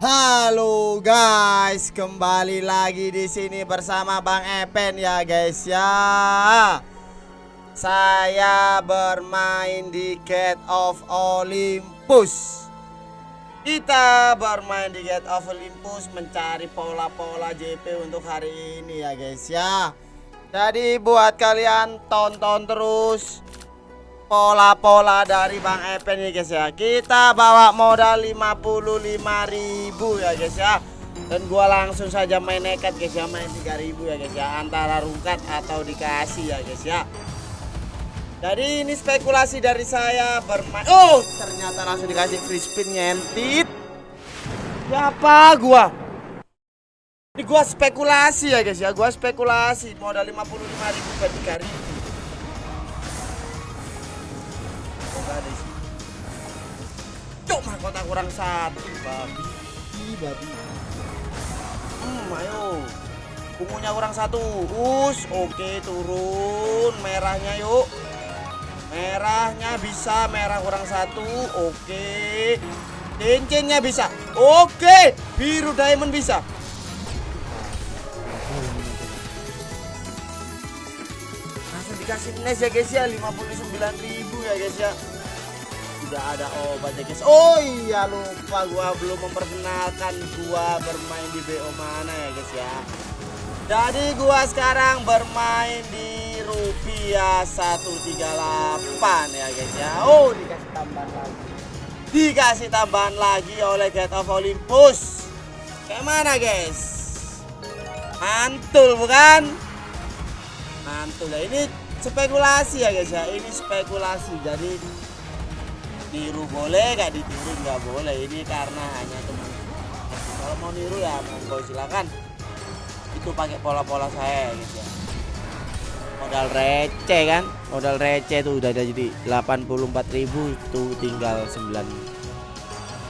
Halo guys, kembali lagi di sini bersama Bang Epen ya guys ya. Saya bermain di Gate of Olympus. Kita bermain di Gate of Olympus mencari pola-pola JP untuk hari ini ya guys ya. Jadi buat kalian tonton terus pola-pola dari Bang Epen nih guys ya. Kita bawa modal 55.000 ya guys ya. Dan gua langsung saja main nekat guys ya. Main 3.000 ya guys ya. Antara rungkat atau dikasih ya guys ya. Jadi ini spekulasi dari saya bermain. Oh ternyata langsung dikasih free spin nyentit Siapa gua? Ini gua spekulasi ya guys ya. Gua spekulasi modal 55.000 per 3.000 ada isi. Cuk mahkota kurang satu babi. Ih, babi. Hmm, ayo. Ungunya kurang satu. Us, oke turun. Merahnya yuk. Merahnya bisa, merah kurang satu. Oke. Cincinnya bisa. Oke, biru diamond bisa. Langsung dikasih nice ya guys ya 59.000 ya guys ya udah ada obat ya guys. Oh iya lupa gua belum memperkenalkan gua bermain di BO mana ya guys ya. Jadi gua sekarang bermain di rupiah 138 ya guys ya. Oh dikasih tambahan lagi. Dikasih tambahan lagi oleh Gate of Olympus. Kayak mana guys? Mantul bukan? Mantul. Ya ini spekulasi ya guys ya. Ini spekulasi. Jadi niru boleh gak ditiru? Nggak boleh. Ini karena hanya teman. Kalau mau niru ya monggo silakan. Itu pakai pola-pola saya gitu ya. Modal receh kan? Modal receh tuh udah jadi 84.000 tuh tinggal 9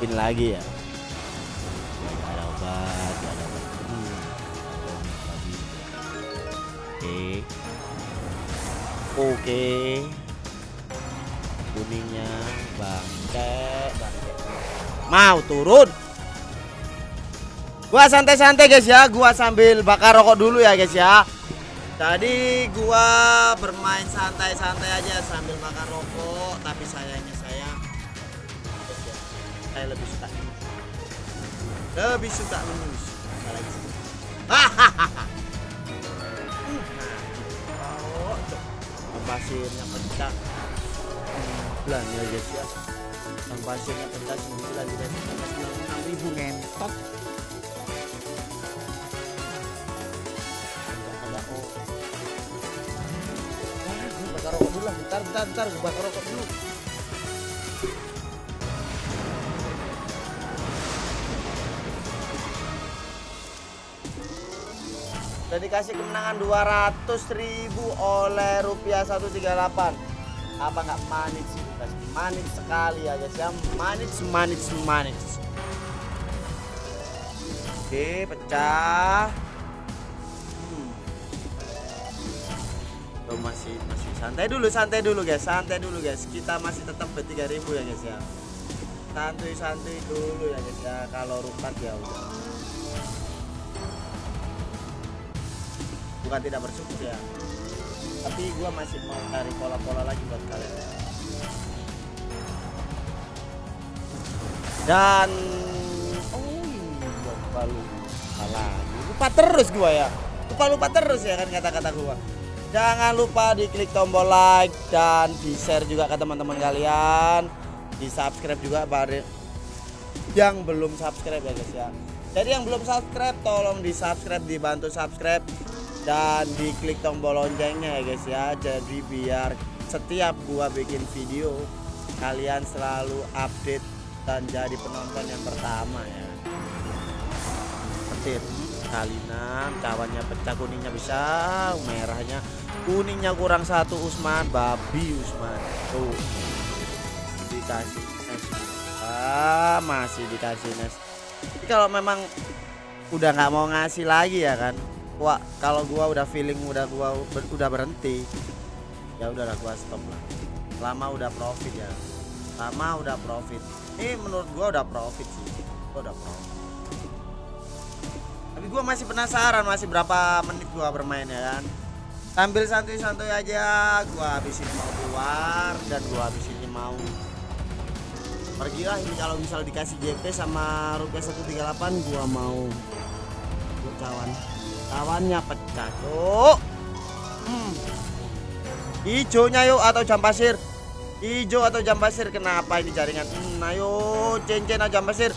pin lagi ya. Ada obat ada obat. Hmm. oke. Oke kuningnya bangke bangke mau turun? Gua santai-santai guys ya. Gua sambil bakar rokok dulu ya guys ya. Tadi gua bermain santai-santai aja sambil bakar rokok tapi sayangnya saya ya, saya lebih suka lebih suka menus hahaha. Pasirnya pecah bulan ya guys ya. Yang pasirnya pecah sembilan guys. Enam ribu ngentot. Ada oh bakar rokok dulu lah bentar bentar gue bakar rokok dulu. Udah dikasih kemenangan 200 ribu oleh rupiah 138 apa nggak manis manis sekali ya guys ya manis manis manis. Oke pecah. Hmm. Masih masih santai dulu santai dulu guys. Santai dulu guys. Kita masih tetap be 3000 ya guys ya. Santuy dulu ya guys ya. Kalau rukat ya udah. Bukan tidak bersyukur ya tapi gua masih mau cari pola-pola lagi buat kalian. Dan oh iya lupa lupa lagi. Lupa terus gua ya. Lupa lupa terus ya kan kata-kata gua. Jangan lupa diklik tombol like dan di share juga ke teman-teman kalian. Di subscribe juga bareng yang belum subscribe ya guys ya. Jadi yang belum subscribe tolong di subscribe dibantu subscribe dan diklik tombol loncengnya ya guys ya jadi biar setiap gua bikin video kalian selalu update dan jadi penonton yang pertama ya. Petir kali 6 kawannya pecah kuningnya bisa merahnya kuningnya kurang satu Usman. Babi Usman. Tuh. Dikasih nes ah masih dikasih nes kalau memang udah nggak mau ngasih lagi ya kan wah kalau gua udah feeling udah gua ber, udah berhenti ya udahlah gua stop lah. Lama udah profit ya. Lama udah profit. Ini menurut gua udah profit sih. Gua udah profit. Tapi gua masih penasaran masih berapa menit gua bermain ya kan? Sambil santuy-santuy aja gua habis ini mau keluar dan gua habis ini mau pergi lah ini kalau misal dikasih JP sama rupiah 138 gua mau. Kawan kawannya pecah tuh hmm. hijaunya yuk atau jam pasir? Hijau atau jam pasir? Kenapa ini jaringan? Hmm, ayo cincin aja jam pasir.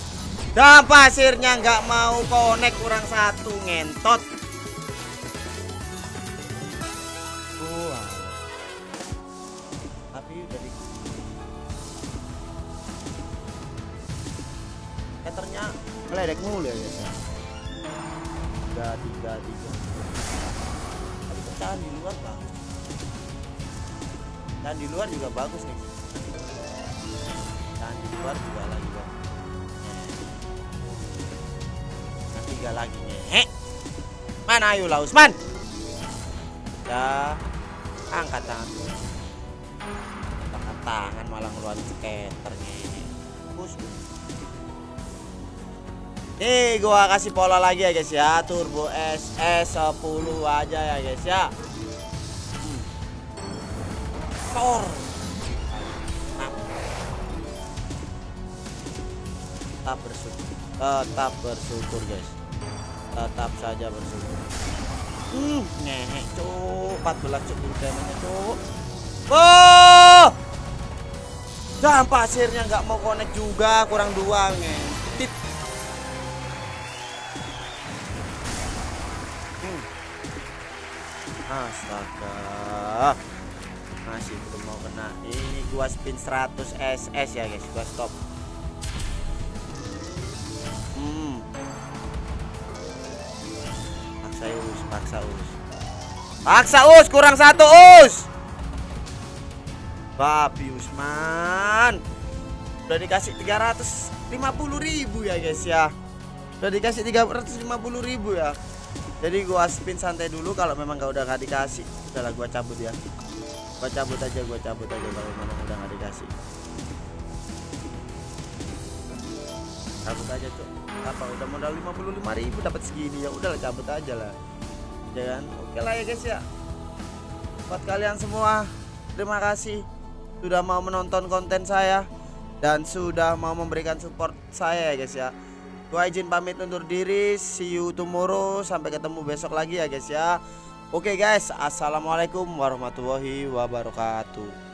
Jam pasirnya nggak mau connect kurang satu ngentot. Tapi udah meledek mulu ya guys ya tiga tiga tiga. Tapi pecahan di luar bagus dan di luar juga bagus nih. Dan di luar juga lagi bagus nah, tiga lagi nih mana ayo lah Usman? Ya angkat tangan. Angkat tangan malah ngeluarin skaternya Nih gua kasih pola lagi ya guys ya. Turbo SS 10 aja ya guys ya. Tor. Tetap. Bersyukur. Tetap bersyukur guys. Tetap saja bersyukur. Hmm, ngehe cuk. 14 cuk damage cuk. Oh! Dan pasirnya nggak mau connect juga kurang dua ngentit Astaga. Masih belum mau kena. Ini gua spin 100 SS ya guys. Gua stop. Hmm. Paksa us, paksa us. Paksa us, kurang satu us. Babi Usman. Udah dikasih 350 ribu ya guys ya. Udah dikasih 350 ribu ya jadi gua spin santai dulu kalau memang gak udah gak dikasih udahlah gua cabut ya. Gua cabut aja gua cabut aja kalau memang udah gak dikasih. Cabut aja cok apa udah modal 55 ribu dapat segini ya udahlah cabut aja lah. Ya kan? Oke lah ya guys ya. Buat kalian semua terima kasih sudah mau menonton konten saya dan sudah mau memberikan support saya ya guys ya Gua izin pamit undur diri. See you tomorrow. Sampai ketemu besok lagi ya guys ya. Oke guys, assalamualaikum warahmatullahi wabarakatuh.